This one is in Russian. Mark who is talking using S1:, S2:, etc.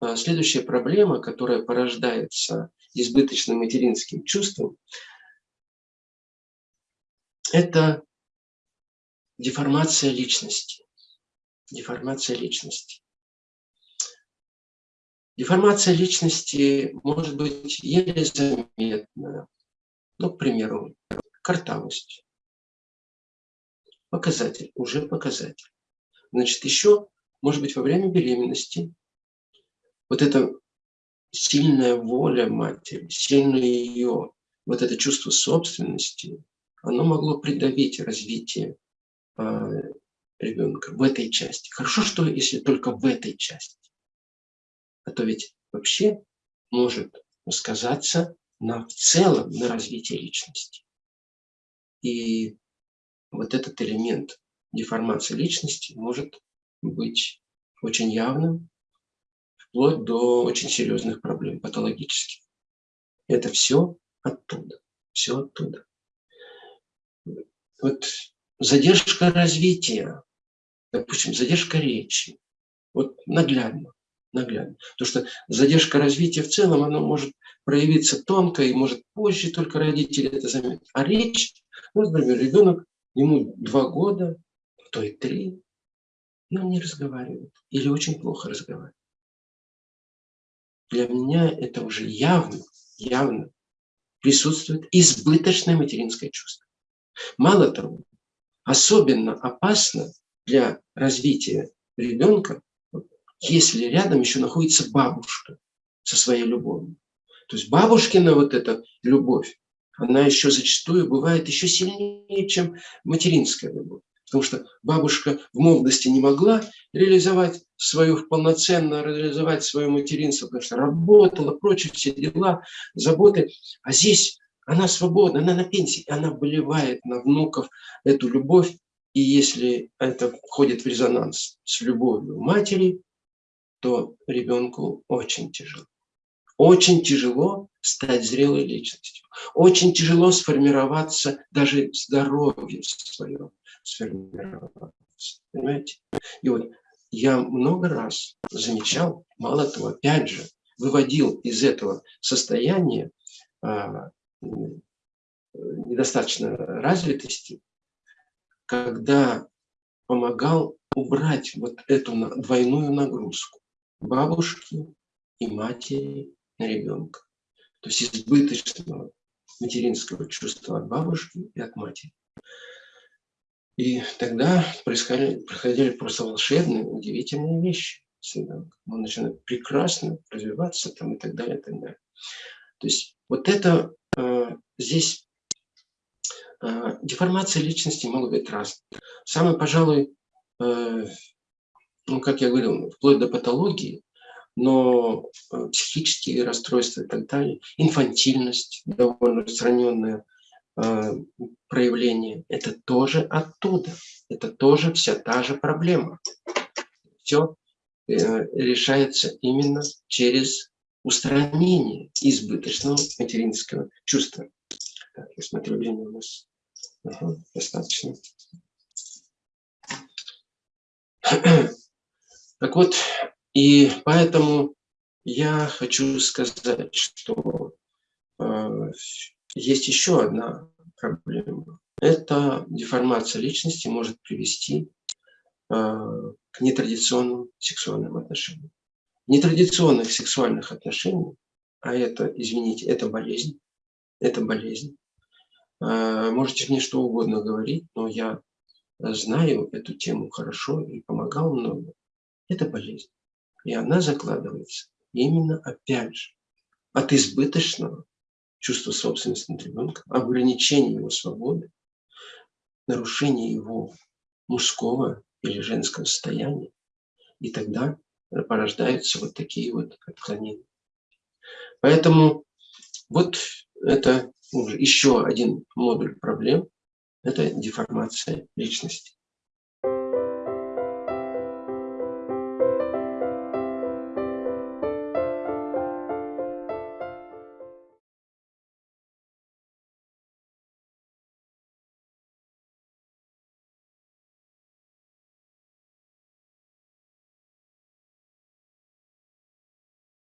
S1: а, следующая проблема, которая порождается избыточным материнским чувством, это деформация личности. Деформация личности. Деформация личности может быть еле заметна. Ну, к примеру, картавость. Показатель, уже показатель. Значит, еще, может быть, во время беременности вот эта сильная воля матери, сильное ее, вот это чувство собственности, оно могло придавить развитие э, ребенка в этой части. Хорошо, что если только в этой части. А то ведь вообще может сказаться на, в целом на развитии личности. И вот этот элемент деформации личности может быть очень явным, вплоть до очень серьезных проблем, патологических. Это все оттуда, все оттуда. Вот задержка развития, допустим, задержка речи, вот наглядно, наглядно. Потому что задержка развития в целом, она может проявиться тонко и может позже только родители это заметят. А речь, ну, например, ребенок, ему два года, то и три, и он не разговаривает или очень плохо разговаривает. Для меня это уже явно, явно присутствует избыточное материнское чувство. Мало того, особенно опасно для развития ребенка, если рядом еще находится бабушка со своей любовью. То есть бабушкина вот эта любовь, она еще зачастую бывает еще сильнее, чем материнская любовь. Потому что бабушка в молодости не могла реализовать свою, полноценно реализовать свое материнство, потому что работала, прочие все дела, заботы. А здесь она свободна, она на пенсии, она выливает на внуков эту любовь. И если это входит в резонанс с любовью матери, то ребенку очень тяжело. Очень тяжело стать зрелой личностью. Очень тяжело сформироваться, даже здоровье свое сформироваться. Понимаете? И вот я много раз замечал, мало того, опять же, выводил из этого состояния а, недостаточно развитости, когда помогал убрать вот эту двойную нагрузку бабушки и матери на ребенка. То есть избыточного материнского чувства от бабушки и от матери. И тогда происходили, просто волшебные, удивительные вещи. Он начинает прекрасно развиваться там, и так далее, и так далее. То есть вот это э, здесь э, деформация личности могут быть разные. Самый, пожалуй, э, ну, как я говорил, вплоть до патологии, но э, психические расстройства и так далее, инфантильность довольно распространенная, Э, проявление, это тоже оттуда. Это тоже вся та же проблема. Все э, решается именно через устранение избыточного материнского чувства. Так, я смотрю, время у нас ага, достаточно. Так вот, и поэтому я хочу сказать, что э, есть еще одна проблема. Это деформация личности может привести э, к нетрадиционным сексуальным отношениям. Нетрадиционных сексуальных отношений, а это, извините, это болезнь, это болезнь. Э, можете мне что угодно говорить, но я знаю эту тему хорошо и помогал много. Это болезнь. И она закладывается именно, опять же, от избыточного чувство собственности над ребенком, ограничение его свободы, нарушение его мужского или женского состояния. И тогда порождаются вот такие вот отклонения. Поэтому вот это уже еще один модуль проблем – это деформация личности.